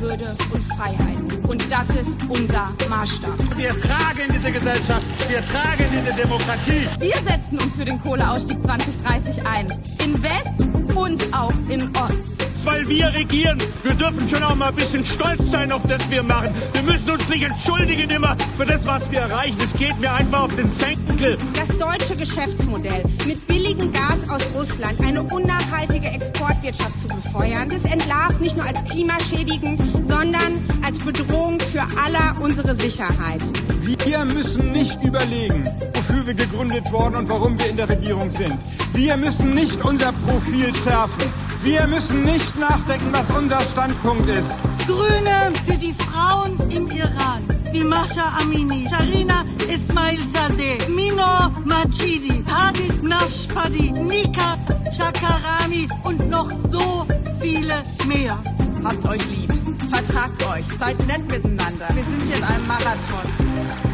Würde und Freiheit. Und das ist unser Maßstab. Wir tragen diese Gesellschaft, wir tragen diese Demokratie. Wir setzen uns für den Kohleausstieg 2030 ein. In West und auch in Ost weil wir regieren. Wir dürfen schon auch mal ein bisschen stolz sein auf das wir machen. Wir müssen uns nicht entschuldigen immer für das, was wir erreichen. Es geht mir einfach auf den Senkel. Das deutsche Geschäftsmodell mit billigem Gas aus Russland eine unnachhaltige Exportwirtschaft zu befeuern, das entlarvt nicht nur als klimaschädigend, sondern als Bedrohung für aller unsere Sicherheit. Wir müssen nicht überlegen, wofür wir gegründet wurden und warum wir in der Regierung sind. Wir müssen nicht unser Profil schärfen. Wir müssen nicht nachdenken, was unser Standpunkt ist. Grüne für die Frauen im Iran, wie Masha Amini, Sharina Ismail Sadeh, Mino Majidi, Hadi Nashpadi, Nika Shakarami und noch so viele mehr. Habt euch lieb, vertragt euch, seid nett miteinander. Wir sind hier in einem Marathon.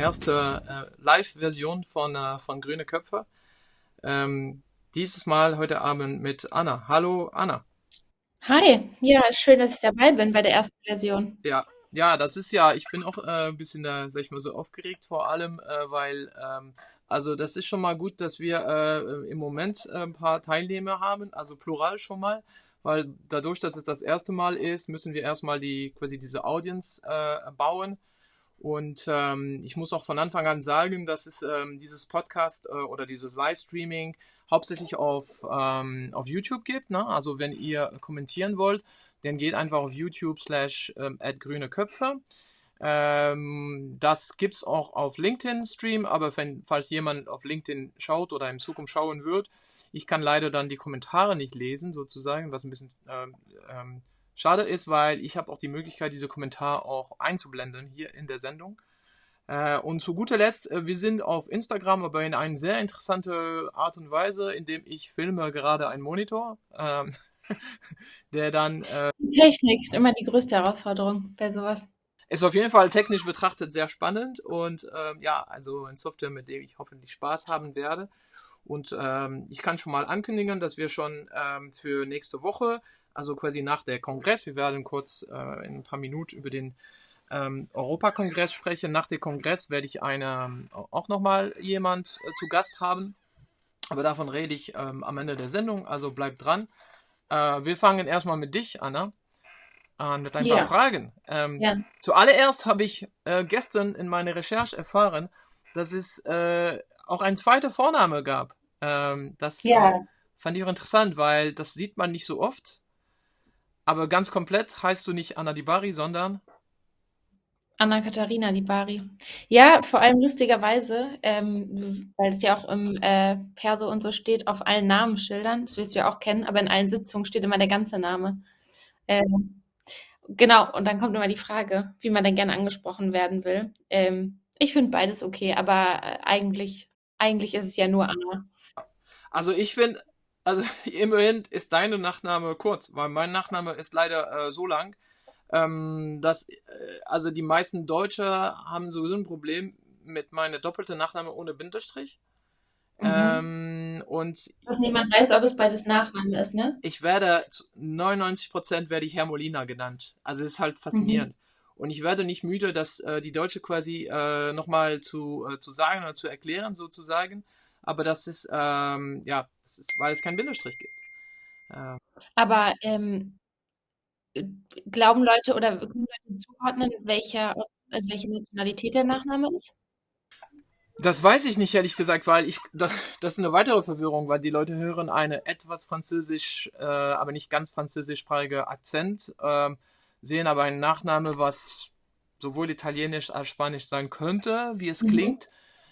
Erste äh, Live-Version von, äh, von Grüne Köpfe. Ähm, dieses Mal heute Abend mit Anna. Hallo Anna. Hi, ja, schön, dass ich dabei bin bei der ersten Version. Ja, ja, das ist ja, ich bin auch äh, ein bisschen, äh, sag ich mal, so aufgeregt vor allem, äh, weil, ähm, also das ist schon mal gut, dass wir äh, im Moment äh, ein paar Teilnehmer haben, also plural schon mal, weil dadurch, dass es das erste Mal ist, müssen wir erstmal die quasi diese Audience äh, bauen und ähm, ich muss auch von Anfang an sagen, dass es ähm, dieses Podcast äh, oder dieses Livestreaming hauptsächlich auf, ähm, auf YouTube gibt. Ne? Also wenn ihr kommentieren wollt, dann geht einfach auf YouTube slash ähm, grüne Köpfe. Ähm, das es auch auf LinkedIn Stream, aber wenn, falls jemand auf LinkedIn schaut oder in Zukunft schauen wird, ich kann leider dann die Kommentare nicht lesen, sozusagen, was ein bisschen ähm, Schade ist, weil ich habe auch die Möglichkeit, diese Kommentare auch einzublenden hier in der Sendung. Äh, und zu guter Letzt, äh, wir sind auf Instagram, aber in eine sehr interessante Art und Weise, indem ich filme gerade einen Monitor, ähm, der dann... Äh, Technik, immer die größte Herausforderung bei sowas. Ist auf jeden Fall technisch betrachtet sehr spannend und ähm, ja, also ein Software, mit dem ich hoffentlich Spaß haben werde. Und ähm, ich kann schon mal ankündigen, dass wir schon ähm, für nächste Woche also quasi nach der Kongress. Wir werden kurz äh, in ein paar Minuten über den ähm, Europakongress sprechen. Nach dem Kongress werde ich eine, auch nochmal jemand äh, zu Gast haben. Aber davon rede ich ähm, am Ende der Sendung, also bleibt dran. Äh, wir fangen erstmal mit dich, Anna, an mit ein ja. paar Fragen. Ähm, ja. Zuallererst habe ich äh, gestern in meiner Recherche erfahren, dass es äh, auch ein zweiter Vorname gab. Ähm, das. Äh, fand ich auch interessant, weil das sieht man nicht so oft. Aber ganz komplett heißt du nicht Anna Dibari, sondern Anna Katharina Dibari. Ja, vor allem lustigerweise, ähm, weil es ja auch im äh, Perso und so steht, auf allen Namensschildern, das wirst du ja auch kennen, aber in allen Sitzungen steht immer der ganze Name. Ähm, genau, und dann kommt immer die Frage, wie man denn gerne angesprochen werden will. Ähm, ich finde beides okay, aber äh, eigentlich, eigentlich ist es ja nur Anna. Also ich finde, also immerhin ist deine Nachname kurz, weil mein Nachname ist leider äh, so lang, ähm, dass äh, also die meisten Deutsche haben so ein Problem mit meiner doppelten Nachname ohne Bindestrich. Mhm. Ähm, und Dass niemand weiß, ob es beides Nachname ist, ne? Ich werde, 99% werde ich Herr Molina genannt. Also es ist halt faszinierend. Mhm. Und ich werde nicht müde, das äh, die Deutsche quasi äh, nochmal zu, äh, zu sagen oder zu erklären, sozusagen aber das ist, ähm, ja, das ist, weil es keinen Bindestrich gibt. Ähm. Aber ähm, glauben Leute oder können Leute zuordnen, welcher, also welche Nationalität der Nachname ist? Das weiß ich nicht, ehrlich gesagt, weil ich, das, das ist eine weitere Verwirrung, weil die Leute hören eine etwas französisch, äh, aber nicht ganz französischsprachige Akzent, äh, sehen aber einen Nachname, was sowohl italienisch als spanisch sein könnte, wie es mhm. klingt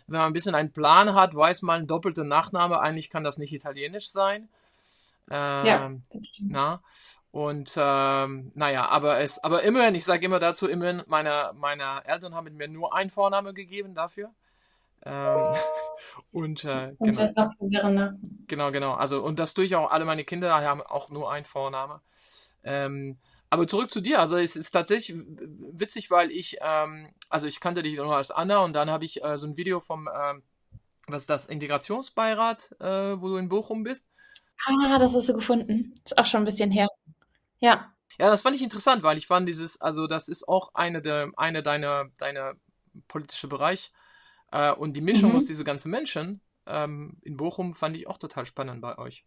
wenn man ein bisschen einen Plan hat, weiß man, doppelte Nachname, eigentlich kann das nicht italienisch sein. Ähm, ja, das stimmt. Na? Und ähm, naja, aber es, aber immerhin, ich sage immer dazu, immerhin, meine, meine Eltern haben mir nur einen Vorname gegeben dafür. Ähm, und äh, genau. genau, genau. Also, und das tue ich auch, alle meine Kinder haben auch nur einen Vorname. Ähm, aber zurück zu dir. Also es ist tatsächlich witzig, weil ich, ähm, also ich kannte dich nur als Anna und dann habe ich äh, so ein Video vom, ähm, was ist das, Integrationsbeirat, äh, wo du in Bochum bist. Ah, das hast du gefunden. Ist auch schon ein bisschen her. Ja. Ja, das fand ich interessant, weil ich fand dieses, also das ist auch eine der, eine deiner, deiner politische Bereich. Äh, und die Mischung Mhm. aus diese ganzen Menschen ähm, in Bochum fand ich auch total spannend bei euch.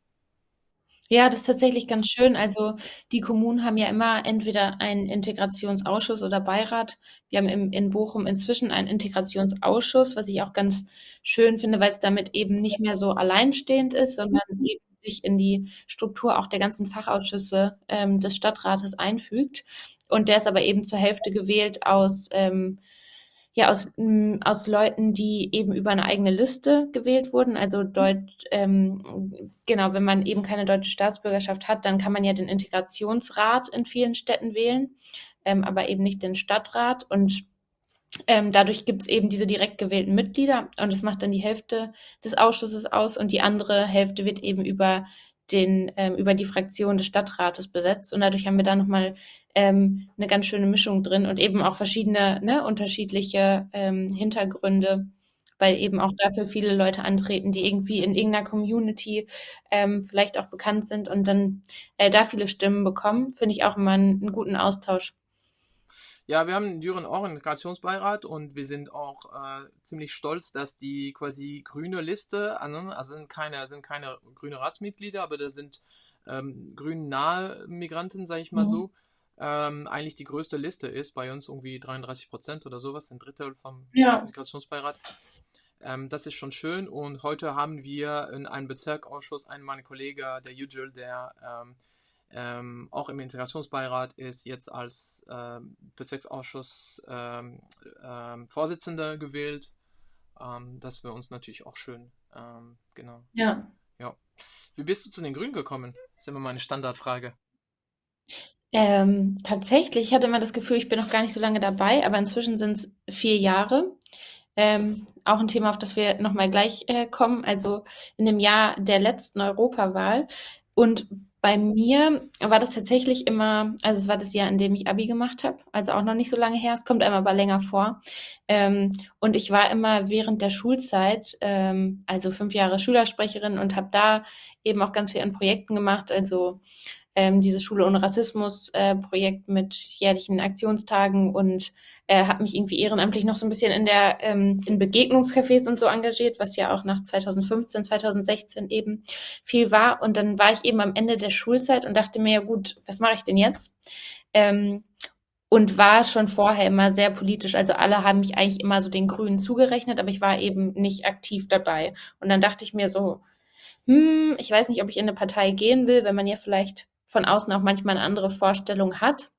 Ja, das ist tatsächlich ganz schön. Also die Kommunen haben ja immer entweder einen Integrationsausschuss oder Beirat. Wir haben im, in Bochum inzwischen einen Integrationsausschuss, was ich auch ganz schön finde, weil es damit eben nicht mehr so alleinstehend ist, sondern eben sich in die Struktur auch der ganzen Fachausschüsse ähm, des Stadtrates einfügt. Und der ist aber eben zur Hälfte gewählt aus ähm, ja, aus, m, aus Leuten, die eben über eine eigene Liste gewählt wurden. Also Deutsch, ähm, genau, wenn man eben keine deutsche Staatsbürgerschaft hat, dann kann man ja den Integrationsrat in vielen Städten wählen, ähm, aber eben nicht den Stadtrat. Und ähm, dadurch gibt es eben diese direkt gewählten Mitglieder und das macht dann die Hälfte des Ausschusses aus und die andere Hälfte wird eben über den, ähm, über die Fraktion des Stadtrates besetzt. Und dadurch haben wir da nochmal ähm, eine ganz schöne Mischung drin und eben auch verschiedene, ne, unterschiedliche ähm, Hintergründe, weil eben auch dafür viele Leute antreten, die irgendwie in irgendeiner Community ähm, vielleicht auch bekannt sind und dann äh, da viele Stimmen bekommen, finde ich auch immer einen, einen guten Austausch. Ja, wir haben in Düren auch einen Integrationsbeirat und wir sind auch äh, ziemlich stolz, dass die quasi grüne Liste, also sind keine, sind keine grüne Ratsmitglieder, aber das sind ähm, grün nahe Migranten, sage ich mal Mhm. so, ähm, eigentlich die größte Liste ist, bei uns irgendwie 33 Prozent oder sowas, ein Drittel vom Ja. Integrationsbeirat. Ähm, das ist schon schön und heute haben wir in einem Bezirkausschuss einen meiner Kollegen, der Yücel, der ähm, ähm, auch im Integrationsbeirat ist, jetzt als ähm, Bezirksausschuss ähm, ähm, Vorsitzender gewählt. Ähm, das wäre uns natürlich auch schön. Ähm, genau. Ja. Ja. Wie bist du zu den Grünen gekommen? Das ist immer meine Standardfrage. Tatsächlich, ich hatte immer das Gefühl, ich bin noch gar nicht so lange dabei, aber inzwischen sind es vier Jahre. Ähm, auch ein Thema, auf das wir nochmal gleich äh, kommen. Also in dem Jahr der letzten Europawahl. Und bei mir war das tatsächlich immer, also es war das Jahr, in dem ich Abi gemacht habe, also auch noch nicht so lange her, es kommt einem aber länger vor. Ähm, und ich war immer während der Schulzeit, ähm, also fünf Jahre Schülersprecherin und habe da eben auch ganz viel an Projekten gemacht, also ähm, dieses Schule ohne Rassismus-Projekt mit jährlichen Aktionstagen und äh, habe mich irgendwie ehrenamtlich noch so ein bisschen in der ähm, in Begegnungscafés und so engagiert, was ja auch nach 2015, 2016 eben viel war. Und dann war ich eben am Ende der Schulzeit und dachte mir, ja gut, was mache ich denn jetzt? Ähm, und war schon vorher immer sehr politisch. Also alle haben mich eigentlich immer so den Grünen zugerechnet, aber ich war eben nicht aktiv dabei. Und dann dachte ich mir so, hm, ich weiß nicht, ob ich in eine Partei gehen will, wenn man ja vielleicht von außen auch manchmal eine andere Vorstellung hat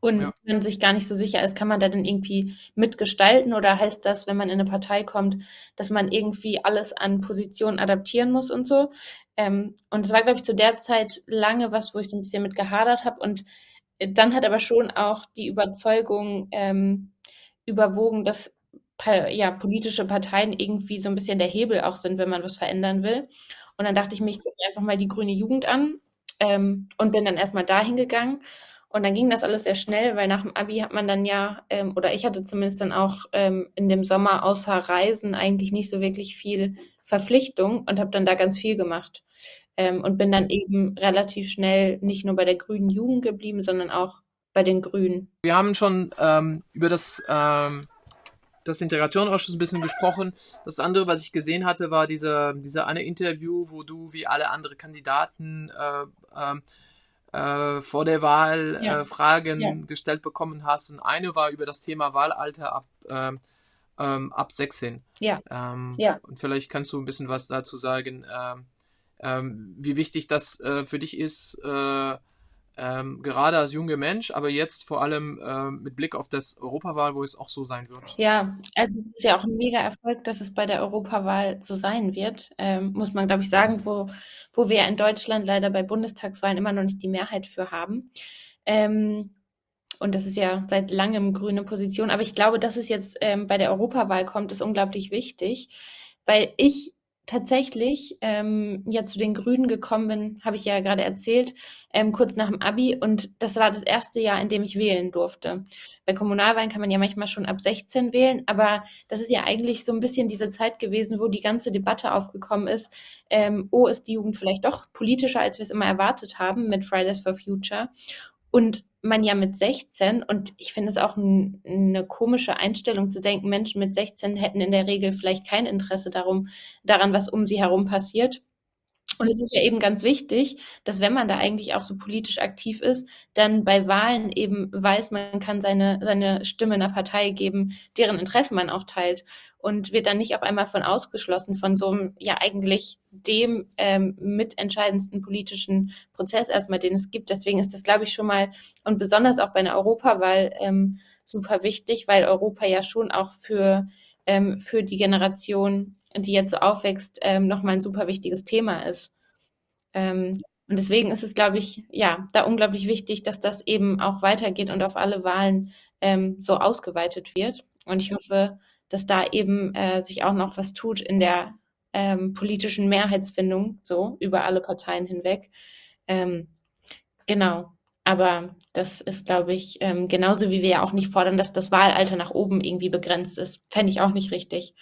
und Ja. man sich gar nicht so sicher ist, kann man da denn irgendwie mitgestalten oder heißt das, wenn man in eine Partei kommt, dass man irgendwie alles an Positionen adaptieren muss und so? Ähm, und es war, glaube ich, zu der Zeit lange was, wo ich so ein bisschen mit gehadert habe und äh, dann hat aber schon auch die Überzeugung ähm, überwogen, dass ja, politische Parteien irgendwie so ein bisschen der Hebel auch sind, wenn man was verändern will. Und dann dachte ich mir, ich gucke einfach mal die grüne Jugend an ähm, und bin dann erstmal dahin gegangen. Und dann ging das alles sehr schnell, weil nach dem Abi hat man dann ja, ähm, oder ich hatte zumindest dann auch ähm, in dem Sommer außer Reisen eigentlich nicht so wirklich viel Verpflichtung und habe dann da ganz viel gemacht. Ähm, und bin dann eben relativ schnell nicht nur bei der grünen Jugend geblieben, sondern auch bei den Grünen. Wir haben schon ähm, über das, ähm, das Integrationsausschuss ein bisschen gesprochen. Das andere, was ich gesehen hatte, war diese, diese eine Interview, wo du wie alle anderen Kandidaten äh, ähm, äh, vor der Wahl Ja. äh, Fragen Ja. gestellt bekommen hast. Und eine war über das Thema Wahlalter ab, ähm, ähm, ab 16. Ja. Ähm, Ja. Und vielleicht kannst du ein bisschen was dazu sagen, ähm, ähm, wie wichtig das äh, für dich ist, äh, ähm, gerade als junger Mensch, aber jetzt vor allem ähm, mit Blick auf das Europawahl, wo es auch so sein wird. Ja, also es ist ja auch ein mega Erfolg, dass es bei der Europawahl so sein wird, ähm, muss man, glaube ich, sagen, wo, wo wir in Deutschland leider bei Bundestagswahlen immer noch nicht die Mehrheit für haben. Ähm, und das ist ja seit langem grüne Position. Aber ich glaube, dass es jetzt ähm, bei der Europawahl kommt, ist unglaublich wichtig, weil ich tatsächlich ähm, ja zu den Grünen gekommen bin, habe ich ja gerade erzählt, ähm, kurz nach dem Abi. Und das war das erste Jahr, in dem ich wählen durfte. Bei Kommunalwahlen kann man ja manchmal schon ab 16 wählen, aber das ist ja eigentlich so ein bisschen diese Zeit gewesen, wo die ganze Debatte aufgekommen ist. Ähm, oh, ist die Jugend vielleicht doch politischer, als wir es immer erwartet haben mit Fridays for Future? Und man ja mit 16, und ich finde es auch ein, eine komische Einstellung zu denken, Menschen mit 16 hätten in der Regel vielleicht kein Interesse darum, daran, was um sie herum passiert. Und es ist ja eben ganz wichtig, dass wenn man da eigentlich auch so politisch aktiv ist, dann bei Wahlen eben weiß, man kann seine, seine Stimme einer Partei geben, deren Interessen man auch teilt und wird dann nicht auf einmal von ausgeschlossen von so einem, ja eigentlich dem ähm, mitentscheidendsten politischen Prozess erstmal, den es gibt. Deswegen ist das, glaube ich, schon mal und besonders auch bei einer Europawahl ähm, super wichtig, weil Europa ja schon auch für, ähm, für die Generation die jetzt so aufwächst, ähm, nochmal ein super wichtiges Thema ist. Ähm, und deswegen ist es, glaube ich, ja, da unglaublich wichtig, dass das eben auch weitergeht und auf alle Wahlen ähm, so ausgeweitet wird. Und ich hoffe, dass da eben äh, sich auch noch was tut in der ähm, politischen Mehrheitsfindung, so über alle Parteien hinweg. Ähm, genau. Aber das ist, glaube ich, ähm, genauso wie wir ja auch nicht fordern, dass das Wahlalter nach oben irgendwie begrenzt ist. Fände ich auch nicht richtig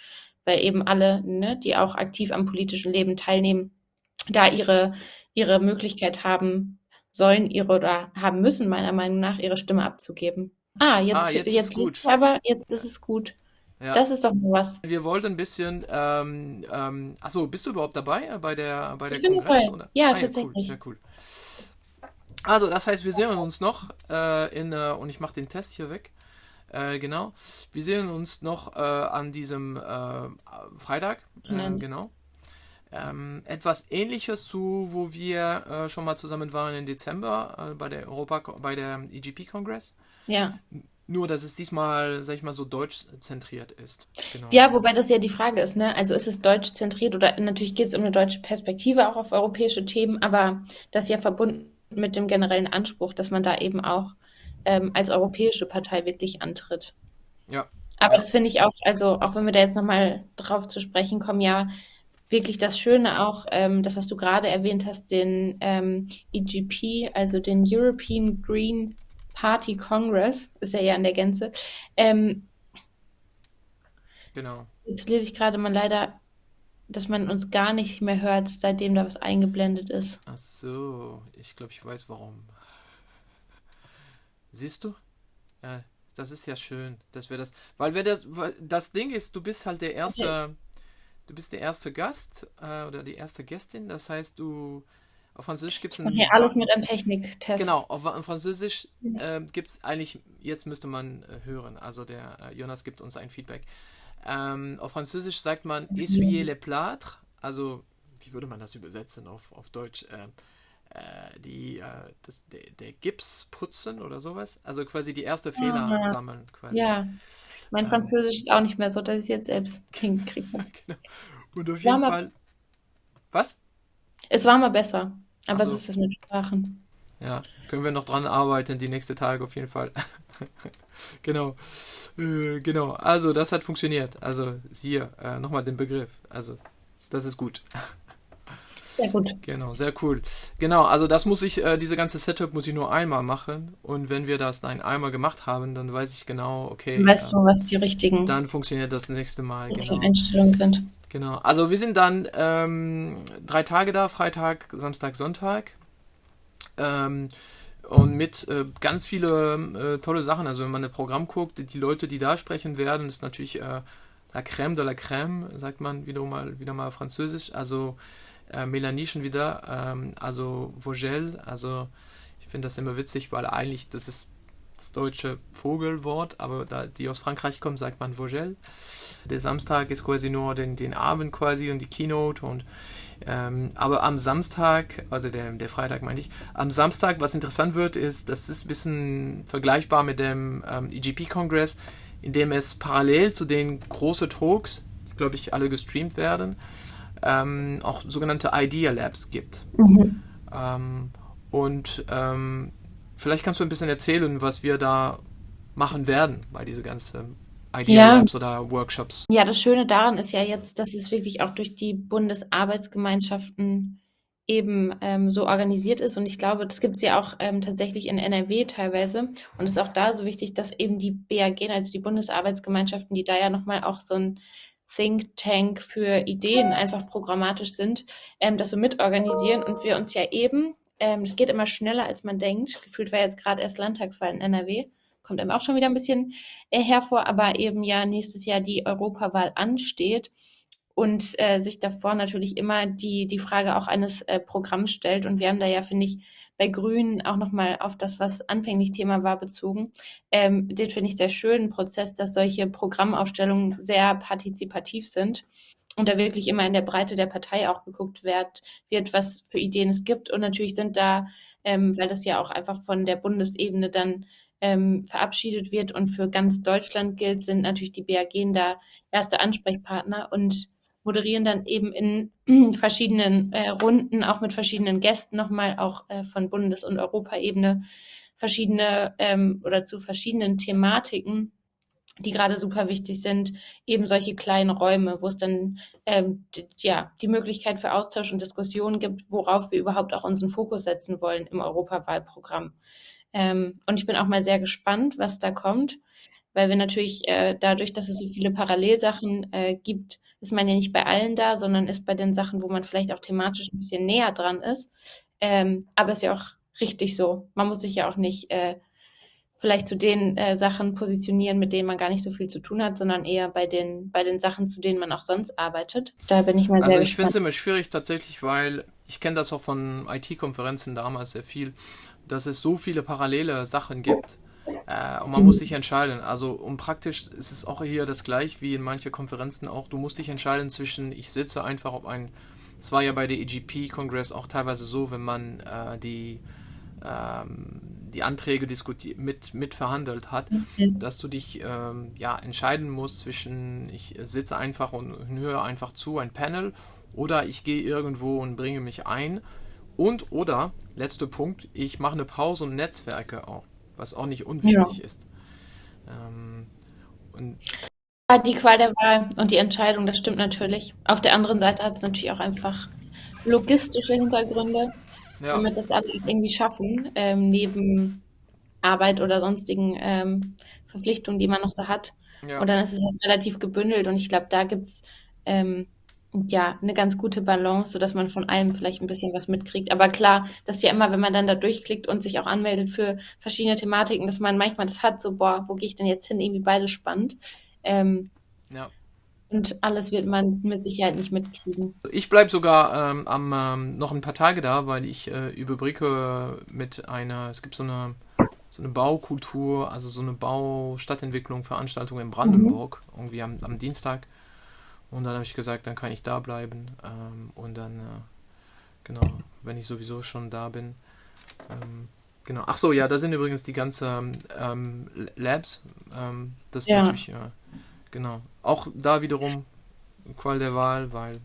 weil eben alle, ne, die auch aktiv am politischen Leben teilnehmen, da ihre, ihre Möglichkeit haben sollen, ihre oder haben müssen, meiner Meinung nach, ihre Stimme abzugeben. Ah, jetzt, ah, jetzt, jetzt ist gut. Aber jetzt ist es gut. Ja. Das ist doch mal was. Wir wollten ein bisschen, ähm, ähm, achso, bist du überhaupt dabei äh, bei der, bei der Kongress? Oder? Ja, ah, tatsächlich. Ja, cool, sehr cool. Also, das heißt, wir sehen uns noch äh, in, äh, und ich mache den Test hier weg. Äh, genau. Wir sehen uns noch äh, an diesem äh, Freitag. Mhm. Genau. Ähm, etwas ähnliches zu, wo wir äh, schon mal zusammen waren im Dezember bei der Europa, bei der EGP-Kongress. Ja. Nur, dass es diesmal, sag ich mal, so deutsch zentriert ist. Genau. Ja, wobei das ja die Frage ist, ne? Also ist es deutsch zentriert oder natürlich geht es um eine deutsche Perspektive auch auf europäische Themen, aber das ja verbunden mit dem generellen Anspruch, dass man da eben auch ähm, als europäische Partei wirklich antritt. Ja. Aber ja. das finde ich auch, also auch wenn wir da jetzt nochmal drauf zu sprechen kommen, ja, wirklich das Schöne auch, ähm, das, was du gerade erwähnt hast, den ähm, EGP, also den European Green Party Congress, ist ja ja in der Gänze. Ähm, genau. Jetzt lese ich gerade mal leider, dass man uns gar nicht mehr hört, seitdem da was eingeblendet ist. Ach so, ich glaube, ich weiß warum. Siehst du? Ja, das ist ja schön, dass wir das. Weil wir das, das Ding ist, du bist halt der erste, okay. du bist der erste Gast äh, oder die erste Gästin. Das heißt, du auf Französisch gibt es ein. Okay, alles mit einem Techniktest. Genau, auf, auf Französisch äh, gibt es eigentlich, jetzt müsste man äh, hören, also der äh, Jonas gibt uns ein Feedback. Ähm, auf Französisch sagt man essuyer les plâtres, also wie würde man das übersetzen auf, auf Deutsch? Äh, die, äh, das, der, der, Gips putzen oder sowas. Also quasi die erste Fehler Aha. sammeln. Quasi. Ja, mein ähm, Französisch ist auch nicht mehr so, dass ich es jetzt selbst hinkriege. genau. Und auf jeden Fall. Was? Es war mal besser. Aber so. so ist das mit Sprachen. Ja, können wir noch dran arbeiten, die nächsten Tage auf jeden Fall. genau. Äh, genau. Also, das hat funktioniert. Also, hier äh, nochmal den Begriff. Also, das ist gut. Sehr gut. Genau, sehr cool. Genau, also das muss ich, äh, diese ganze Setup muss ich nur einmal machen. Und wenn wir das dann einmal gemacht haben, dann weiß ich genau, okay. Weißt äh, du, was die richtigen dann funktioniert das nächste Mal. Genau. Einstellungen sind. Genau. Also wir sind dann ähm, drei Tage da, Freitag, Samstag, Sonntag. Ähm, und mit äh, ganz viele äh, tolle Sachen. Also wenn man ein Programm guckt, die Leute, die da sprechen werden, ist natürlich äh, la crème de la crème, sagt man wieder mal, wieder mal französisch. Also äh, Melanie schon wieder, ähm, also Vogel, also ich finde das immer witzig, weil eigentlich das ist das deutsche Vogelwort, aber da die aus Frankreich kommen, sagt man Vogel. Der Samstag ist quasi nur den, den Abend quasi und die Keynote und ähm, aber am Samstag, also der, der Freitag meine ich, am Samstag, was interessant wird, ist, das ist ein bisschen vergleichbar mit dem ähm, EGP-Kongress, in dem es parallel zu den großen Talks, glaube ich alle gestreamt werden, ähm, auch sogenannte Idea Labs gibt. Mhm. Ähm, und ähm, vielleicht kannst du ein bisschen erzählen, was wir da machen werden bei dieser ganzen Idea Labs oder Workshops. Ja, das Schöne daran ist ja jetzt, dass es wirklich auch durch die Bundesarbeitsgemeinschaften eben ähm, so organisiert ist. Und ich glaube, das gibt es ja auch ähm, tatsächlich in NRW teilweise. Und es ist auch da so wichtig, dass eben die BAG, also die Bundesarbeitsgemeinschaften, die da ja nochmal auch so ein Think Tank für Ideen einfach programmatisch sind, ähm, das so mitorganisieren und wir uns ja eben, ähm, es geht immer schneller, als man denkt. Gefühlt war jetzt gerade erst Landtagswahl in NRW kommt einem auch schon wieder ein bisschen äh, hervor, aber eben ja nächstes Jahr die Europawahl ansteht und äh, sich davor natürlich immer die, die Frage auch eines äh, Programms stellt. Und wir haben da ja, finde ich, bei Grünen auch nochmal auf das, was anfänglich Thema war, bezogen. Ähm, den finde ich sehr schönen Prozess, dass solche Programmaufstellungen sehr partizipativ sind und da wirklich immer in der Breite der Partei auch geguckt wird, wird was für Ideen es gibt. Und natürlich sind da, ähm, weil das ja auch einfach von der Bundesebene dann ähm, verabschiedet wird und für ganz Deutschland gilt, sind natürlich die BAG da erste Ansprechpartner und moderieren dann eben in verschiedenen äh, Runden, auch mit verschiedenen Gästen nochmal, auch äh, von Bundes- und Europaebene, verschiedene ähm, oder zu verschiedenen Thematiken, die gerade super wichtig sind, eben solche kleinen Räume, wo es dann ähm, ja die Möglichkeit für Austausch und Diskussion gibt, worauf wir überhaupt auch unseren Fokus setzen wollen im Europawahlprogramm. Ähm, und ich bin auch mal sehr gespannt, was da kommt, weil wir natürlich äh, dadurch, dass es so viele Parallelsachen äh, gibt, ist man ja nicht bei allen da, sondern ist bei den Sachen, wo man vielleicht auch thematisch ein bisschen näher dran ist. Ähm, aber ist ja auch richtig so. Man muss sich ja auch nicht äh, vielleicht zu den äh, Sachen positionieren, mit denen man gar nicht so viel zu tun hat, sondern eher bei den, bei den Sachen, zu denen man auch sonst arbeitet. Da bin ich mal also sehr ich finde es immer schwierig tatsächlich, weil ich kenne das auch von IT-Konferenzen damals sehr viel, dass es so viele parallele Sachen gibt. Äh, und man muss sich entscheiden. Also, um praktisch ist es auch hier das gleiche wie in manchen Konferenzen auch. Du musst dich entscheiden zwischen, ich sitze einfach auf ein. Es war ja bei der EGP-Kongress auch teilweise so, wenn man äh, die, ähm, die Anträge diskutiert, mit, mit verhandelt hat, mhm. dass du dich ähm, ja, entscheiden musst zwischen, ich sitze einfach und höre einfach zu, ein Panel, oder ich gehe irgendwo und bringe mich ein und oder, letzter Punkt, ich mache eine Pause und Netzwerke auch, was auch nicht unwichtig ja. ist. Ähm, und die Qual der Wahl und die Entscheidung, das stimmt natürlich. Auf der anderen Seite hat es natürlich auch einfach logistische Hintergründe, ja. damit das alles irgendwie schaffen, ähm, neben Arbeit oder sonstigen ähm, Verpflichtungen, die man noch so hat. Ja. Und dann ist es halt relativ gebündelt und ich glaube, da gibt es ähm, ja, eine ganz gute Balance, sodass man von allem vielleicht ein bisschen was mitkriegt. Aber klar, das ist ja immer, wenn man dann da durchklickt und sich auch anmeldet für verschiedene Thematiken, dass man manchmal das hat, so, boah, wo gehe ich denn jetzt hin? Irgendwie beides spannend. Ähm, ja. Und alles wird man mit Sicherheit nicht mitkriegen. Ich bleibe sogar ähm, am, ähm, noch ein paar Tage da, weil ich äh, überbrücke mit einer, es gibt so eine, so eine Baukultur, also so eine Baustadtentwicklung, Veranstaltung in Brandenburg, mhm. irgendwie am, am Dienstag. Und dann habe ich gesagt, dann kann ich da bleiben. Ähm, und dann, äh, genau, wenn ich sowieso schon da bin. Ähm, genau. Ach so, ja, da sind übrigens die ganzen ähm, Labs. Ähm, das ist ja. natürlich, äh, genau. Auch da wiederum Qual der Wahl, weil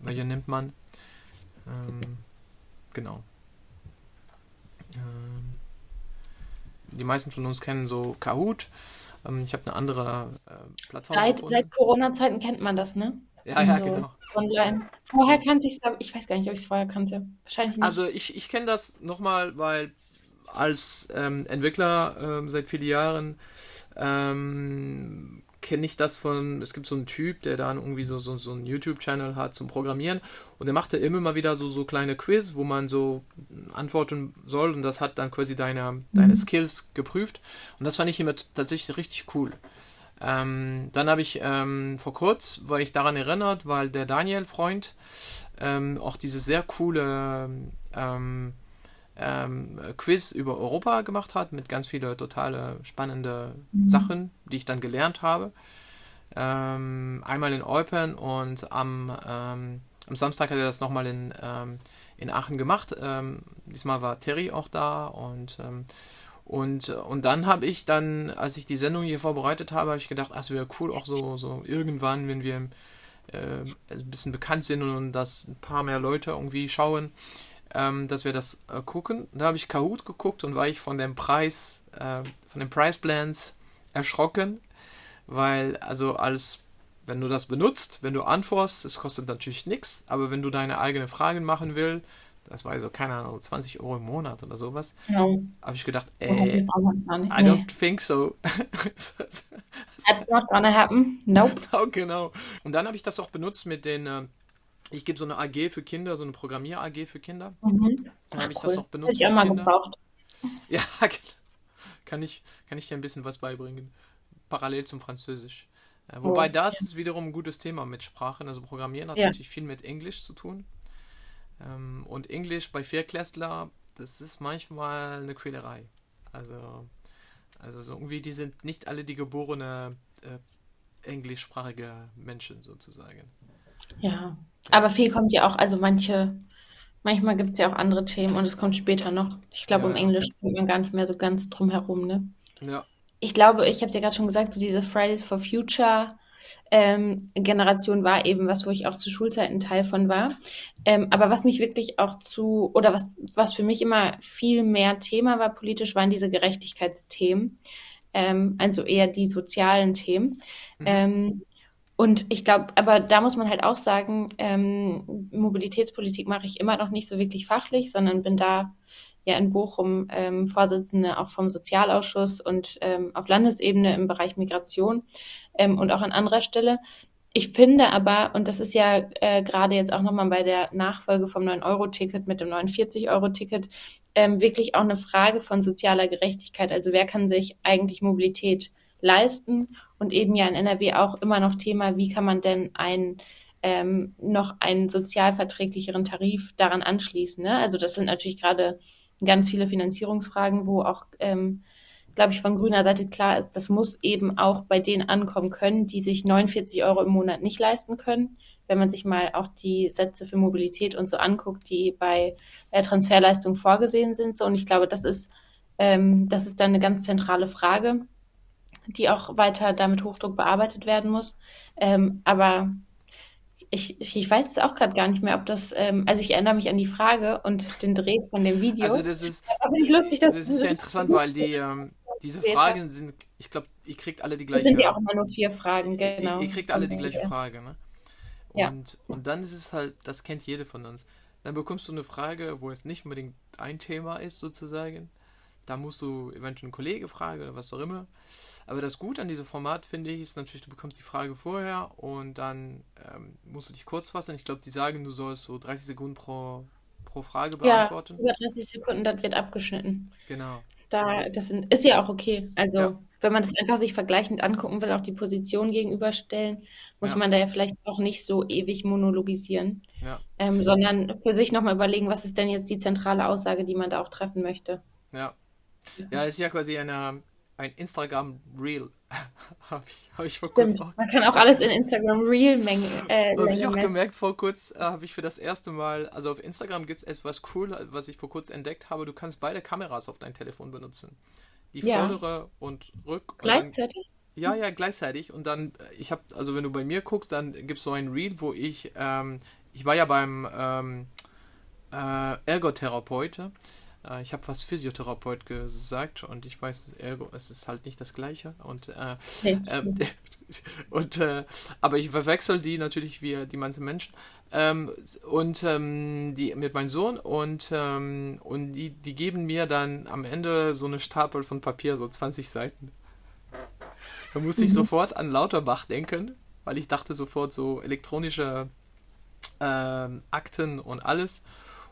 welche nimmt man? Ähm, genau. Ähm, die meisten von uns kennen so Kahoot. Ähm, ich habe eine andere äh, Plattform. Seit, seit Corona-Zeiten kennt man das, ne? Ja, ja, also, genau. Online. Vorher kannte ich es, ich weiß gar nicht, ob ich es vorher kannte. Wahrscheinlich nicht. Also ich, ich kenne das nochmal, weil als ähm, Entwickler ähm, seit vielen Jahren ähm, kenne ich das von, es gibt so einen Typ, der dann irgendwie so, so, so einen YouTube-Channel hat zum Programmieren und der macht da immer mal wieder so, so kleine Quiz, wo man so antworten soll und das hat dann quasi deine, mhm. deine Skills geprüft und das fand ich immer tatsächlich richtig cool. Ähm, dann habe ich ähm, vor kurz, war ich daran erinnert, weil der Daniel-Freund ähm, auch diese sehr coole ähm, ähm, Quiz über Europa gemacht hat, mit ganz vielen totale spannende mhm. Sachen, die ich dann gelernt habe. Ähm, einmal in Eupen und am, ähm, am Samstag hat er das nochmal in, ähm, in Aachen gemacht. Ähm, diesmal war Terry auch da und ähm, und, und dann habe ich dann, als ich die Sendung hier vorbereitet habe, habe ich gedacht, ach, es wäre cool, auch so, so irgendwann, wenn wir äh, ein bisschen bekannt sind und das ein paar mehr Leute irgendwie schauen, ähm, dass wir das äh, gucken. Da habe ich Kahoot geguckt und war ich von dem Preis, äh, von den Price Plans erschrocken, weil also als wenn du das benutzt, wenn du antwortest, es kostet natürlich nichts, aber wenn du deine eigenen Fragen machen willst, das war so, keine Ahnung, 20 Euro im Monat oder sowas, ja. habe ich gedacht, ey, I don't think so. That's not gonna happen. Nope. Genau, genau. Und dann habe ich das auch benutzt mit den, äh, ich gebe so eine AG für Kinder, so eine Programmier-AG für Kinder. Mhm. Dann habe ich cool. das auch benutzt. Hätte ich auch mal gebraucht. Ja, kann ich, kann ich dir ein bisschen was beibringen. Parallel zum Französisch. Äh, wobei oh, das ja. ist wiederum ein gutes Thema mit Sprachen. Also Programmieren hat ja. natürlich viel mit Englisch zu tun. Ähm, und Englisch bei Vierklässler, das ist manchmal eine Quälerei. Also, also so irgendwie, die sind nicht alle die geborene äh, englischsprachige Menschen sozusagen. Ja, aber viel kommt ja auch, also manche, manchmal gibt es ja auch andere Themen und es kommt später noch. Ich glaube, ja, um Englisch kommt man gar nicht mehr so ganz drum herum, ne? Ja. Ich glaube, ich habe es ja gerade schon gesagt, so diese Fridays for Future ähm, Generation war eben was, wo ich auch zu Schulzeiten Teil von war. Ähm, aber was mich wirklich auch zu, oder was, was für mich immer viel mehr Thema war politisch, waren diese Gerechtigkeitsthemen. Ähm, also eher die sozialen Themen. Mhm. Ähm, und ich glaube, aber da muss man halt auch sagen, ähm, Mobilitätspolitik mache ich immer noch nicht so wirklich fachlich, sondern bin da ja in Bochum ähm, Vorsitzende auch vom Sozialausschuss und ähm, auf Landesebene im Bereich Migration ähm, und auch an anderer Stelle. Ich finde aber, und das ist ja äh, gerade jetzt auch nochmal bei der Nachfolge vom 9-Euro-Ticket mit dem 49-Euro-Ticket ähm, wirklich auch eine Frage von sozialer Gerechtigkeit. Also wer kann sich eigentlich Mobilität leisten? Und eben ja in NRW auch immer noch Thema, wie kann man denn ein ähm, noch einen sozialverträglicheren Tarif daran anschließen. Ne? Also das sind natürlich gerade ganz viele Finanzierungsfragen, wo auch, ähm, glaube ich, von grüner Seite klar ist, das muss eben auch bei denen ankommen können, die sich 49 Euro im Monat nicht leisten können. Wenn man sich mal auch die Sätze für Mobilität und so anguckt, die bei äh, Transferleistung vorgesehen sind. So, und ich glaube, das ist, ähm, das ist dann eine ganz zentrale Frage, die auch weiter damit Hochdruck bearbeitet werden muss. Ähm, aber ich, ich weiß es auch gerade gar nicht mehr, ob das, ähm, also ich erinnere mich an die Frage und den Dreh von dem Video. Also das ist, lustig, das ist ja interessant, weil die, ähm, diese Fragen sind, ich glaube, ihr kriegt alle die gleiche Frage. sind ja auch immer nur vier Fragen, genau. Ihr, ihr kriegt alle die gleiche Frage, ne? Und, ja. und dann ist es halt, das kennt jede von uns. Dann bekommst du eine Frage, wo es nicht unbedingt ein Thema ist, sozusagen. Da musst du eventuell einen Kollege fragen oder was auch immer. Aber das Gute an diesem Format, finde ich, ist natürlich, du bekommst die Frage vorher und dann ähm, musst du dich kurz fassen. Ich glaube, die sagen, du sollst so 30 Sekunden pro, pro Frage beantworten. Ja, über 30 Sekunden, das wird abgeschnitten. Genau. Da, also das ist ja auch okay. Also, ja. wenn man das einfach sich vergleichend angucken will, auch die Position gegenüberstellen, muss ja. man da ja vielleicht auch nicht so ewig monologisieren, ja. ähm, sondern für sich nochmal überlegen, was ist denn jetzt die zentrale Aussage, die man da auch treffen möchte. Ja, ja, ist ja quasi eine, ein Instagram Reel. habe ich, hab ich vor kurzem auch. Man kann auch alles in Instagram Reel mengen. Äh, habe ich auch gemerkt, vor kurz äh, habe ich für das erste Mal, also auf Instagram gibt es etwas cool, was ich vor kurzem entdeckt habe. Du kannst beide Kameras auf dein Telefon benutzen. Die ja. vordere und rück. Gleichzeitig? Und dann, ja, ja, gleichzeitig. Und dann, äh, ich habe, also wenn du bei mir guckst, dann gibt es so ein Reel, wo ich, ähm, ich war ja beim ähm, äh, Ergotherapeute äh, ich habe fast Physiotherapeut gesagt und ich weiß, ergo, es ist halt nicht das Gleiche. Und, äh, ähm, und äh, aber ich verwechsel die natürlich wie die manchen Menschen. Ähm, und ähm, die mit meinem Sohn und, ähm, und die, die geben mir dann am Ende so eine Stapel von Papier, so 20 Seiten. Da musste ich mhm. sofort an Lauterbach denken, weil ich dachte sofort so elektronische ähm, Akten und alles.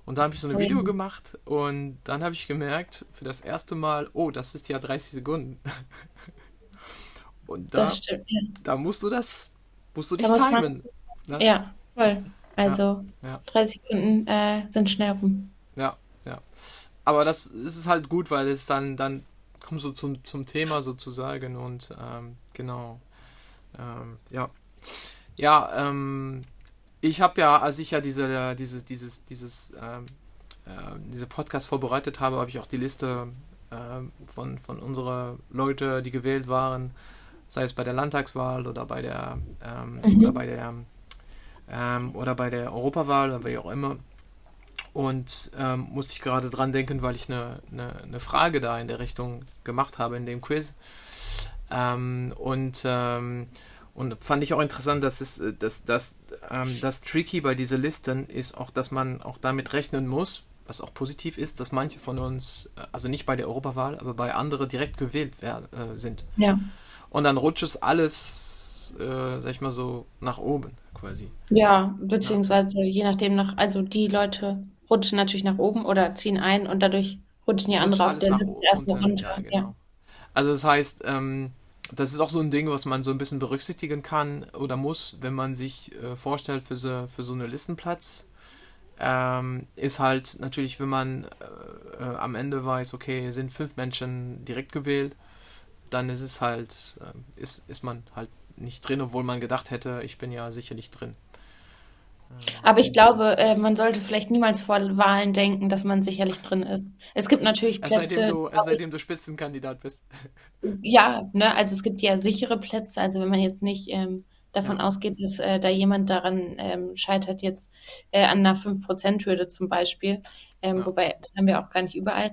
Und da habe ich so ein Video gemacht und dann habe ich gemerkt, für das erste Mal, oh, das ist ja 30 Sekunden. und da, stimmt, ja. da musst du das, musst du dich timen. Ne? Ja, voll. Also ja, ja. 30 Sekunden äh, sind schnell rum. Ja, ja. Aber das ist halt gut, weil es dann, dann kommt so zum, zum Thema sozusagen und ähm, genau. Ähm, ja. Ja, ähm, ich habe ja, als ich ja diese, diese, dieses, dieses, ähm, äh, diese Podcast vorbereitet habe, habe ich auch die Liste äh, von, von unserer Leute, die gewählt waren, sei es bei der Landtagswahl oder bei der ähm, mhm. oder bei der ähm, oder bei der Europawahl oder wie auch immer. Und ähm, musste ich gerade dran denken, weil ich eine, eine, eine, Frage da in der Richtung gemacht habe in dem Quiz. Ähm, und, ähm, und fand ich auch interessant, dass es, dass, dass, ähm, das Tricky bei diesen Listen ist auch, dass man auch damit rechnen muss, was auch positiv ist, dass manche von uns, äh, also nicht bei der Europawahl, aber bei anderen direkt gewählt werden, äh, sind. Ja. Und dann rutscht es alles, äh, sag ich mal so, nach oben quasi. Ja, beziehungsweise je nachdem nach, also die Leute rutschen natürlich nach oben oder ziehen ein und dadurch rutschen die anderen auf der Liste erstmal runter. Ja, genau. ja. Also das heißt, ähm, das ist auch so ein Ding, was man so ein bisschen berücksichtigen kann oder muss, wenn man sich äh, vorstellt für so, für so einen Listenplatz. Ähm, ist halt natürlich, wenn man äh, äh, am Ende weiß, okay, sind fünf Menschen direkt gewählt, dann ist es halt, äh, ist, ist man halt nicht drin, obwohl man gedacht hätte, ich bin ja sicherlich drin. Aber ich glaube, äh, man sollte vielleicht niemals vor Wahlen denken, dass man sicherlich drin ist. Es gibt natürlich Plätze. Seitdem du, seitdem du Spitzenkandidat bist. Ja, ne, also es gibt ja sichere Plätze. Also wenn man jetzt nicht ähm, davon ja. ausgeht, dass äh, da jemand daran ähm, scheitert, jetzt äh, an einer 5%-Hürde zum Beispiel. Ähm, ja. Wobei, das haben wir auch gar nicht überall.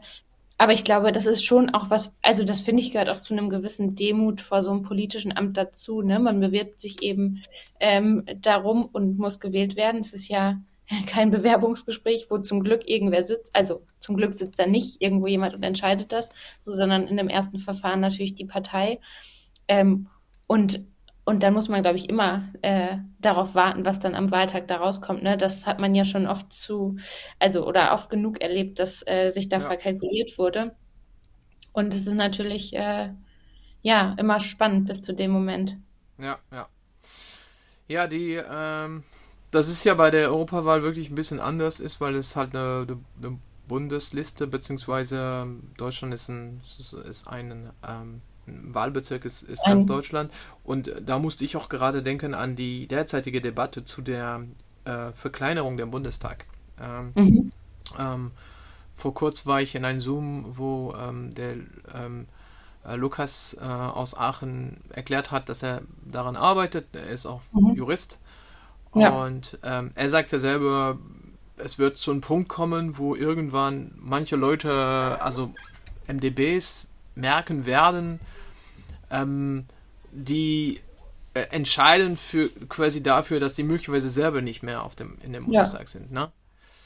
Aber ich glaube, das ist schon auch was, also das finde ich gehört auch zu einem gewissen Demut vor so einem politischen Amt dazu. Ne? Man bewirbt sich eben ähm, darum und muss gewählt werden. Es ist ja kein Bewerbungsgespräch, wo zum Glück irgendwer sitzt. Also zum Glück sitzt da nicht irgendwo jemand und entscheidet das, so, sondern in dem ersten Verfahren natürlich die Partei. Ähm, und und dann muss man, glaube ich, immer äh, darauf warten, was dann am Wahltag da rauskommt. Ne? Das hat man ja schon oft zu, also oder oft genug erlebt, dass äh, sich da ja. verkalkuliert wurde. Und es ist natürlich äh, ja immer spannend bis zu dem Moment. Ja, ja. Ja, die, ähm, das ist ja bei der Europawahl wirklich ein bisschen anders ist, weil es halt eine, eine Bundesliste, beziehungsweise Deutschland ist ein, ist ein ähm, Wahlbezirk ist, ist ganz Deutschland. Und da musste ich auch gerade denken an die derzeitige Debatte zu der äh, Verkleinerung der Bundestag. Ähm, mhm. ähm, vor kurz war ich in einem Zoom, wo ähm, der ähm, äh, Lukas äh, aus Aachen erklärt hat, dass er daran arbeitet. Er ist auch mhm. Jurist. Ja. Und ähm, er sagte selber, es wird zu einem Punkt kommen, wo irgendwann manche Leute, also MDBs, merken werden, ähm, die äh, entscheiden für quasi dafür, dass die möglicherweise selber nicht mehr auf dem, in dem Bundestag ja. sind, ne?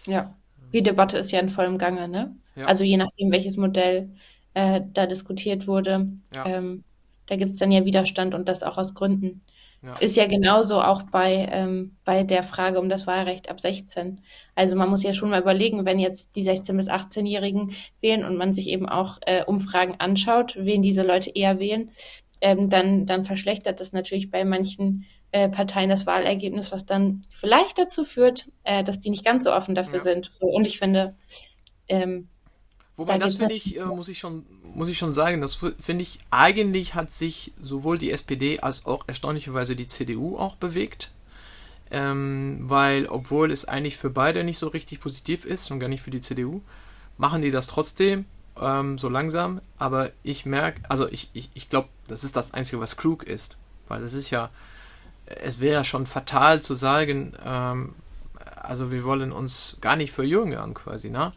Ja. Die Debatte ist ja in vollem Gange, ne? Ja. Also je nachdem, welches Modell äh, da diskutiert wurde, ja. ähm, da gibt es dann ja Widerstand und das auch aus Gründen. Ja. Ist ja genauso auch bei, ähm, bei der Frage um das Wahlrecht ab 16. Also man muss ja schon mal überlegen, wenn jetzt die 16- bis 18-Jährigen wählen und man sich eben auch äh, Umfragen anschaut, wen diese Leute eher wählen, ähm, dann, dann verschlechtert das natürlich bei manchen äh, Parteien das Wahlergebnis, was dann vielleicht dazu führt, äh, dass die nicht ganz so offen dafür ja. sind. So, und ich finde, ähm, Wobei, da das finde ich, äh, muss ich schon, muss ich schon sagen, das finde ich, eigentlich hat sich sowohl die SPD als auch erstaunlicherweise die CDU auch bewegt. Ähm, weil, obwohl es eigentlich für beide nicht so richtig positiv ist und gar nicht für die CDU, machen die das trotzdem ähm, so langsam. Aber ich merke, also ich, ich, ich glaube, das ist das Einzige, was klug ist. Weil es ist ja, es wäre ja schon fatal zu sagen, ähm, also wir wollen uns gar nicht verjüngern quasi, ne?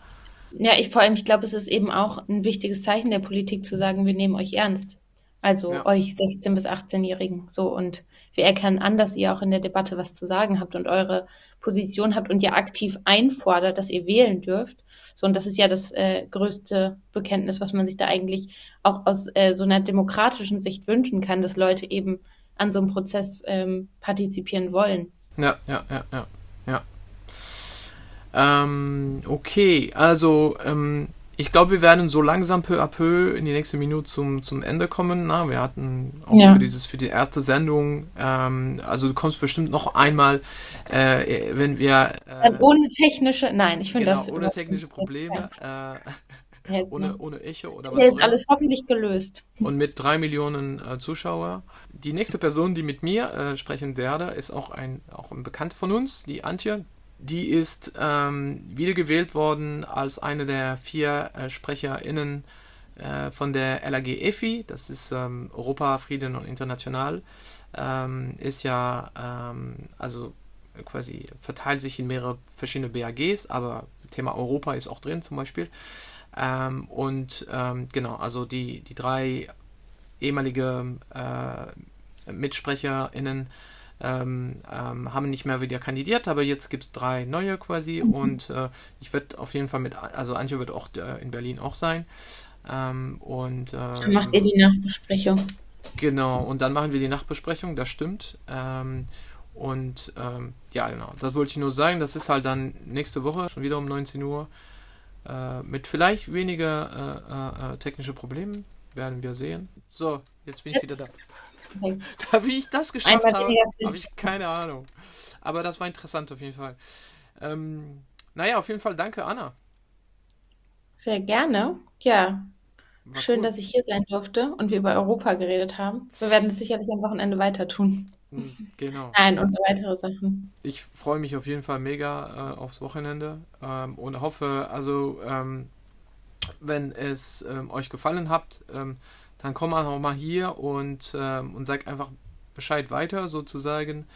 Ja, ich vor allem, ich glaube, es ist eben auch ein wichtiges Zeichen der Politik zu sagen, wir nehmen euch ernst. Also ja. euch 16- bis 18-Jährigen. So, und wir erkennen an, dass ihr auch in der Debatte was zu sagen habt und eure Position habt und ihr aktiv einfordert, dass ihr wählen dürft. So, und das ist ja das äh, größte Bekenntnis, was man sich da eigentlich auch aus äh, so einer demokratischen Sicht wünschen kann, dass Leute eben an so einem Prozess ähm, partizipieren wollen. Ja, ja, ja, ja, ja. Ähm, okay, also ähm, ich glaube, wir werden so langsam peu à peu in die nächste Minute zum, zum Ende kommen. Na, wir hatten auch ja. für dieses für die erste Sendung, ähm, also du kommst bestimmt noch einmal, äh, wenn wir äh, ohne technische, nein, ich finde genau, das ohne technische Probleme. Äh, ohne, ohne Echo oder was. Ist alles hoffentlich gelöst. Und mit drei Millionen äh, Zuschauer. Die nächste Person, die mit mir äh, sprechen werde, ist auch ein, auch ein Bekannter von uns, die Antje. Die ist ähm, wiedergewählt worden als eine der vier äh, SprecherInnen äh, von der LAG EFI, das ist ähm, Europa, Frieden und International, ähm, ist ja, ähm, also quasi verteilt sich in mehrere verschiedene BAGs, aber Thema Europa ist auch drin zum Beispiel. Ähm, und ähm, genau, also die, die drei ehemalige äh, MitsprecherInnen ähm, ähm, haben nicht mehr wieder kandidiert, aber jetzt gibt es drei neue quasi mhm. und äh, ich werde auf jeden Fall mit, also Antje wird auch äh, in Berlin auch sein. Ähm, und, dann macht ihr die Nachbesprechung. Genau, und dann machen wir die Nachbesprechung, das stimmt. Ähm, und ähm, ja, genau, das wollte ich nur sagen. Das ist halt dann nächste Woche, schon wieder um 19 Uhr, äh, mit vielleicht weniger äh, äh, technische Problemen, werden wir sehen. So, jetzt bin ich jetzt. wieder da. Da, wie ich das geschafft Einmal habe, habe ich keine Ahnung. Aber das war interessant auf jeden Fall. Ähm, naja, auf jeden Fall danke, Anna. Sehr gerne. Ja. War Schön, cool. dass ich hier sein durfte und wir über Europa geredet haben. Wir werden es sicherlich am Wochenende weiter tun. Hm, genau. Nein, und weitere Sachen. Ich freue mich auf jeden Fall mega äh, aufs Wochenende ähm, und hoffe, also, ähm, wenn es ähm, euch gefallen hat, ähm, dann komm auch mal hier und, ähm, und sag einfach Bescheid weiter, sozusagen.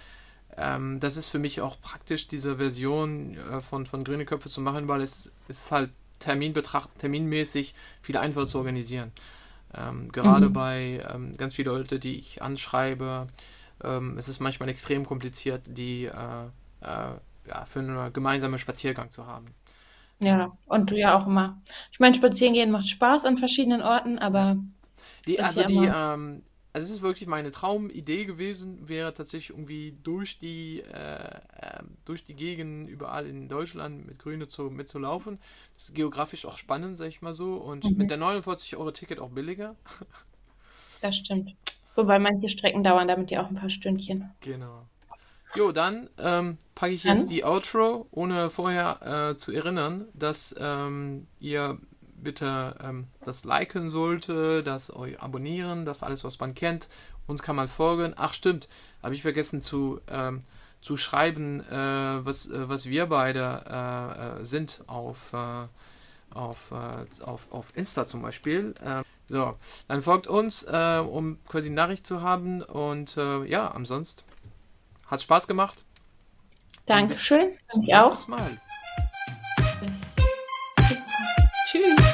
Ähm, das ist für mich auch praktisch, diese Version äh, von, von Grüne Köpfe zu machen, weil es ist halt Terminbetracht, terminmäßig viel einfacher zu organisieren. Ähm, gerade mhm. bei ähm, ganz vielen Leute, die ich anschreibe, ähm, es ist manchmal extrem kompliziert, die äh, äh, ja, für einen gemeinsamen Spaziergang zu haben. Ja, und du ja auch immer. Ich meine, spazieren gehen macht Spaß an verschiedenen Orten, aber die, also die, ähm, also es ist wirklich meine Traumidee gewesen, wäre tatsächlich irgendwie durch die, äh, äh, durch die Gegend überall in Deutschland mit Grüne zu, mitzulaufen. Das ist geografisch auch spannend, sag ich mal so. Und mhm. mit der 49 Euro Ticket auch billiger. Das stimmt. Wobei manche Strecken dauern damit ja auch ein paar Stündchen. Genau. Jo, dann ähm, packe ich jetzt die Outro, ohne vorher äh, zu erinnern, dass ähm, ihr bitte ähm, das liken sollte, das euch abonnieren, das alles, was man kennt. Uns kann man folgen. Ach stimmt, habe ich vergessen zu, ähm, zu schreiben, äh, was, äh, was wir beide äh, äh sind auf, äh, auf, äh, auf, auf Insta zum Beispiel. Ähm, so, dann folgt uns, um quasi Nachricht zu haben. Und ja, ansonsten hat Spaß gemacht. Dankeschön. Bis zum nächsten Mal. Tschüss.